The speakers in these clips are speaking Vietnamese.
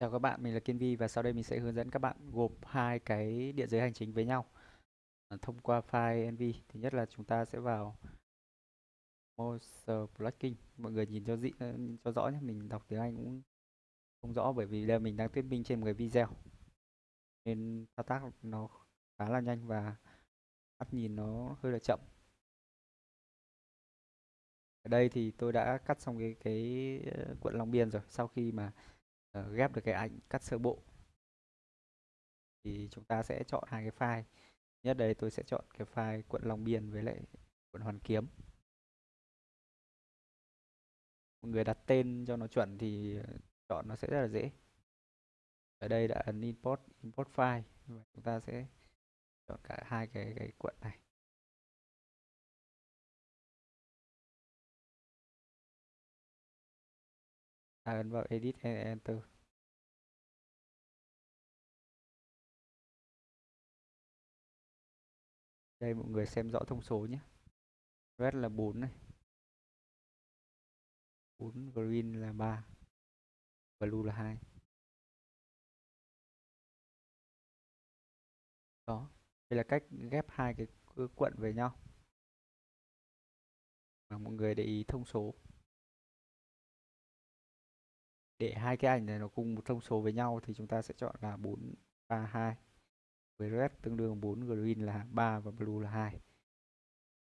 Chào các bạn, mình là Kiên Vi và sau đây mình sẽ hướng dẫn các bạn gộp hai cái địa giới hành chính với nhau à, thông qua file NV. Thứ nhất là chúng ta sẽ vào Moser blocking. Mọi người nhìn cho dị ờ, cho rõ nhé, mình đọc tiếng Anh cũng không rõ bởi vì đây mình đang thuyết minh trên một cái video nên thao tác nó khá là nhanh và mắt nhìn nó hơi là chậm. Ở đây thì tôi đã cắt xong cái cái quận cuộn Long Biên rồi sau khi mà uh, ghép được cái ảnh cắt sơ bộ. Thì chúng ta sẽ chọn hai cái file. Nhất đây tôi sẽ chọn cái file quận Long Biên với lại quận Hoàn Kiếm. Mọi người đặt tên cho nó chuẩn thì ờ, chọn nó sẽ rất là dễ. Ở đây đã ấn import import file. Và chúng ta sẽ chọn cả hai cái cái quận này. Ta ấn vào edit and enter? Đây, mọi người xem rõ thông số nhé. Red là 4 này. 4 green là 3 blue là 2 đó. Đây là cách ghép hai cái cuộn về nhau. Mà mọi người để ý thông số để hai cái ảnh này nó cùng một thông số với nhau thì chúng ta sẽ chọn là 4 3 2 với red tương đương 4 green là 3 và blue là 2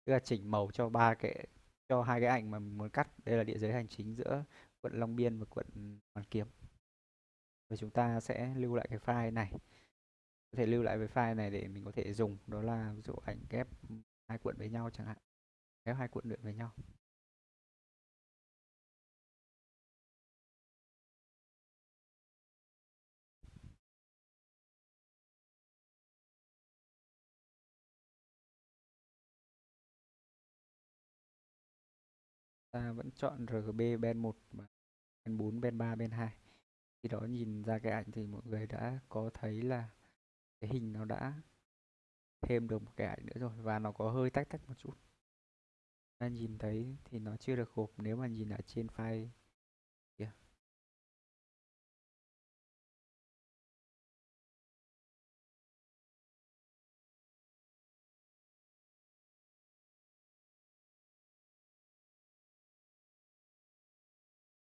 tức là chỉnh màu cho ba cái, cho hai cái ảnh mà mình muốn cắt. Đây là địa giới hành chính giữa quận Long Biên và quận Hoàn Kiếm. Và chúng ta sẽ lưu lại cái file này. Có thể lưu lại cái file này để mình có thể dùng. Đó là ví dụ ảnh ghép hai cuộn với nhau chẳng hạn. Ghép hai cuộn luyện với nhau. Ta vẫn chọn RGB band 1 và ben 4, band 3, band 2 khi đó nhìn ra cái ảnh thì mọi người đã có thấy là cái hình nó đã thêm được một cái ảnh nữa rồi và nó có hơi tách tách một chút. Ta nhìn thấy thì nó chưa được gộp nếu mà nhìn ở trên file